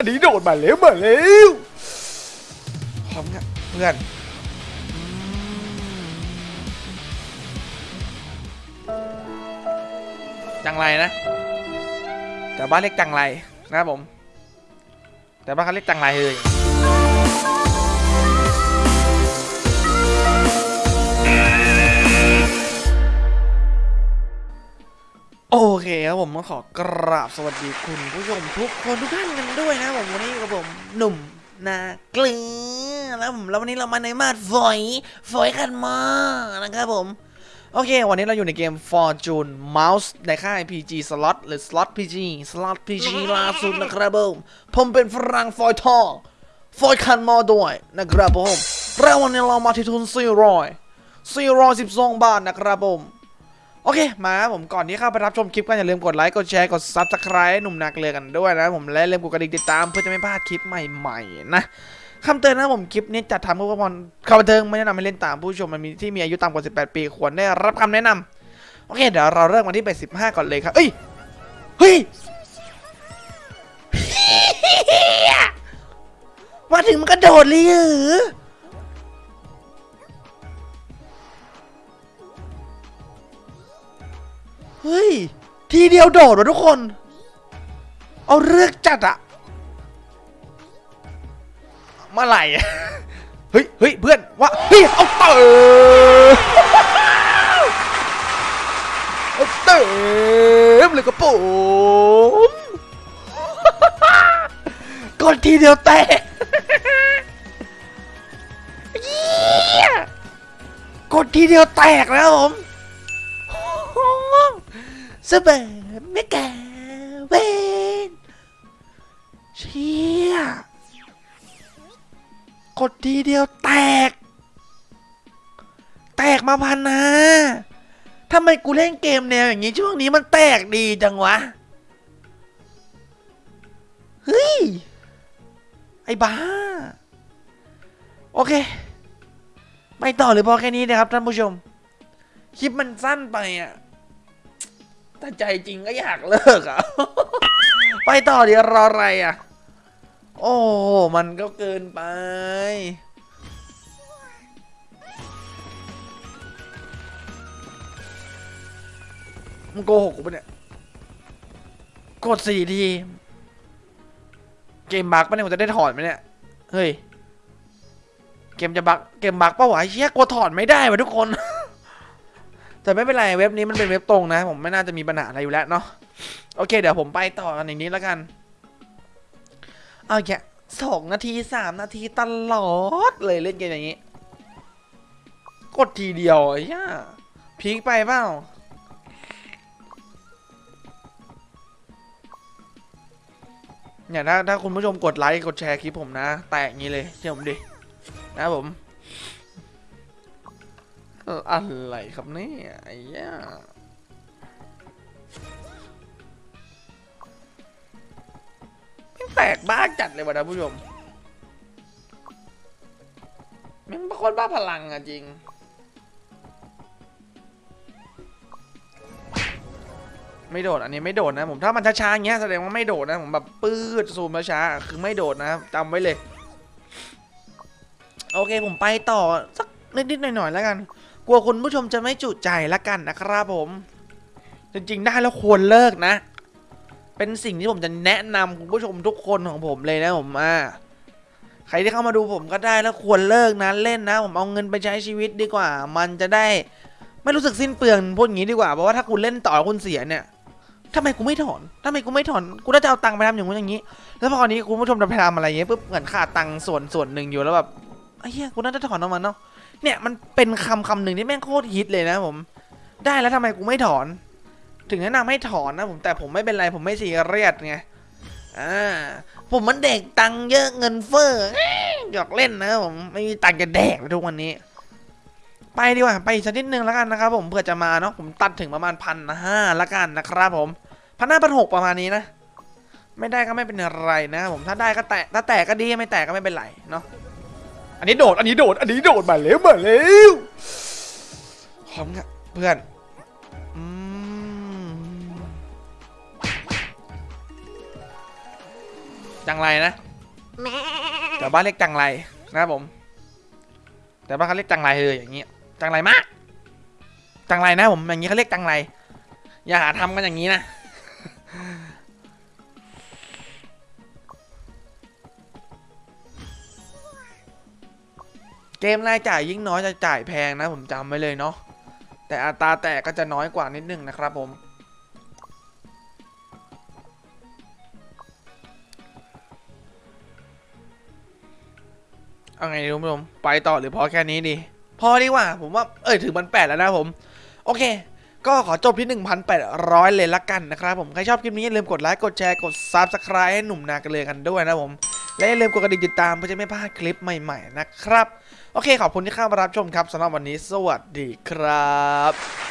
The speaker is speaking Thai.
อันนี้โดดมาแล้วมาแล้วพร้อมกันเพื่อ ครับผมก็ขอกราบสวัสดีคุณผู้ชมทุกคนทุกท่านกันด้วยนะผมวันนี้กับผมหนุ่มนาเกลือแล้วผมแล้ววันนี้เรามาในมาดฝอยฝอยขันมานะครับผม โอเค วันนี้เราอยู่ในเกม Fortune Mouse ในค่าย PG Slot หรือ Slot PG Slot PG ล่าสุดนะครับผมผมเป็นฝรั่งฟอยทองฟอยคันมอด้วยนะครับผมแล้ววันนี้เรามาที่ทุน400 412 บาทนะครับผม โอเค มาครับผมก่อนที่เข้าไปรับชมคลิปก็อย่าลืมกดไลค์ กดแชร์ กด Subscribe ให้หนุ่มนักเรือกันด้วยนะผมและอย่าลืมกดกระดิ่งติดตามเพื่อจะไม่พลาดคลิปใหม่ๆนะคำเตือนนะผมคลิปนี้จัดทำเพื่อความข่าวบันเทิงไม่แนะนำให้เล่นตามผู้ชมมันมีที่มีอายุต่ำกว่า 18 ปีควรได้รับคำแนะนำโอเค เดี๋ยวเราเริ่มกันที่ไป15ก่อนเลยครับเอ้ยเฮ้ยมาถึงมันกระโดดเลยเหรอ เฮ้ย ทีเดียวโดดวะทุกคน เอาเลือกจัดอะเมื่อไหร่อะเฮ้ยเฮ้ยเพื่อนว่าเฮ้ยเอาเต๋อเอาเต๋อเลยกระโปรงกดทีเดียวแตกเหี้ยกดทีเดียวแตกแล้วผม สเบไม่แกเวนเชี่ยกดทีเดียวแตก แตกมาพันนะทำไมกูเล่นเกมแนวอย่างนี้ช่วงนี้มันแตกดีจังวะ เฮ้ย ไอ้บ้า โอเคไม่ต่อหรือพอแค่นี้นะครับท่านผู้ชม คลิปมันสั้นไปอะ ถ้าใจจริงก็อยากเลิกอะ ไปต่อเดี๋ยวรออะไรอะ โอ้ มันก็เกินไป มึงโกหกกูปะเนี่ย กดสี่ที เกมบักปะเนี่ยมันจะได้ถอนไหมเนี่ย เฮ้ย เกมจะบักเกมบักปะวะเชี่ยกลัวถอนไม่ได้วะทุกคน แต่ไม่เป็นไรเว็บนี้มันเป็นเว็บตรงนะ ผมไม่น่าจะมีปัญหาอะไรอยู่แล้วเนาะโอเค เดี๋ยวผมไปต่อกันอย่างนี้แล้วกันเอาแค่สองนาทีสามนาทีตลอดเลยเล่นเกมอย่างนี้ กดทีเดียวไอ้ย่าพีคไปเปล่าเนี่ยถ้าถ้าคุณผู้ชมกดไลค์กดแชร์คลิปผมนะ แตกงี้เลยเชื่อผมดิ นะผม อะไรครับเนี่ยไอ้ย่าไม่งแปลกบ้าจัดเลยวะนะผู้ชมแมันเป็นคนบ้าพลังอะจริงไม่โดดอันนี้ไม่โดดนะผมถ้ามันช้าๆอย่างเงี้ยแสดงว่าไม่โดดนะผมแบบปื้ดซูมช้าๆคือไม่โดดนะจำไว้เลย โอเคผมไปต่อสักนิดๆหน่อยๆแล้วกัน กลัวคุณผู้ชมจะไม่จุใจละกันนะครับผม จริงๆได้แล้วควรเลิกนะ เป็นสิ่งที่ผมจะแนะนำคุณผู้ชมทุกคนของผมเลยนะผมอ่าใครที่เข้ามาดูผมก็ได้แล้วควรเลิกนะเล่นนะ ผมเอาเงินไปใช้ชีวิตดีกว่า มันจะได้ไม่รู้สึกสิ้นเปลืองพูดอย่างนี้ดีกว่าเพราะว่าถ้าคุณเล่นต่อคุณเสียเนี่ยทำไมกูไม่ถอนทำไมกูไม่ถอน กูน่าจะเอาตังค์ไปทำอย่างนู้นอย่างนี้ แล้วพอนี้คุณผู้ชมจะไปทำอะไรเงี้ยปุ๊บเหมือนขาดตังค์ส่วนส่วนหนึ่งอยู่แล้วแบบไอ้เหี้ยกูน่าจะถอนออกมาเนาะ เนี่ยมันเป็นคำคำหนึ่งที่แม่งโคตรฮิตเลยนะผม ได้แล้วทำไมกูไม่ถอน ถึงแนะนำให้ถอนนะผมแต่ผมไม่เป็นไรผมไม่ซีเรียสไงอ่าผมมันเด็กตังเยอะเงินเฟ้อหยอกเล่นนะผมไม่มีตังจะแดกทุกวันนี้ ไปดีกว่าไปอีกสักนิดนึงแล้วกันนะครับผมเผื่อจะมาเนาะผมตัดถึงประมาณพันห้าละกันนะครับผมพันห้าพันหกประมาณนี้นะ ไม่ได้ก็ไม่เป็นไรนะผมถ้าได้ก็แตะถ้าแตกก็ดีไม่แตกก็ไม่เป็นไรเนาะ อันนี้โดด อันนี้โดด อันนี้โดดมาแล้วมาแล้วพร้อมกันเพื่อนจังไรนะแต่บ้านเรียกจังไรนะครับผม แต่บ้านเขาเรียกจังไรเลยอย่างเงี้ยจังไรมาก จังไรนะผมอย่างงี้เขาเรียกจังไร อย่าหาทำกันอย่างนี้นะ เกมรายจ่ายยิ่งน้อยจะจ่ายแพงนะผมจำไว้เลยเนาะแต่อัตราแตกก็จะน้อยกว่านิดนึงนะครับผม เอาไงดีคุณผู้ชมไปต่อหรือพอแค่นี้ดี พอดีกว่าผมว่า เอ้ยถึงมันแปดแล้วนะผม โอเค ก็ขอจบที่ 1,800 เลยละกันนะครับผม ใครชอบคลิปนี้อย่าลืมกดไลค์ กดแชร์ กด Subscribe ให้หนุ่มนากันเลยกันด้วยนะผม และอย่าลืมกดกระดิ่งติดตามเพื่อจะไม่พลาดคลิปใหม่ ๆ นะครับ โอเคขอบคุณที่เข้ามารับชมครับสำหรับวันนี้สวัสดีครับ